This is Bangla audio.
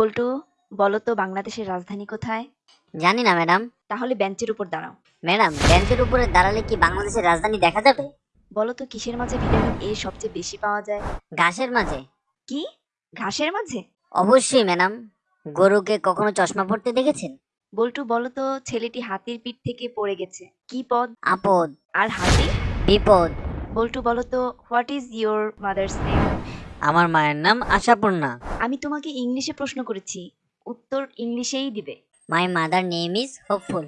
বল্টু বলো তো বাংলাদেশের রাজধানী কোথায়? জানি না ম্যাডাম। তাহলে বেঞ্চের উপর দাঁড়াও। ম্যাডাম বেঞ্চের উপরে দাঁড়ালে কি বাংলাদেশের রাজধানী দেখা যাবে? বলো তো কিসের মাঝে ভিটামিন এ সবচেয়ে বেশি পাওয়া যায়? ঘাসের মাঝে। কি? ঘাসের মাঝে? অবশ্যই ম্যাডাম। গরুকে কখনো চশমা পড়তে দেখেছেন? বল্টু বলো তো ছেলেটি হাতির পিঠ থেকে পড়ে গেছে। কি পদ? আপদ। আর হাতি? বিপদ। বল্টু বলো তো what is your mother's name আমার মায়ের নাম আশাপূর্ণা। আমি তোমাকে ইংলিশে প্রশ্ন করেছি উত্তর ইংলিশেই দিবে। My mother name is hopeful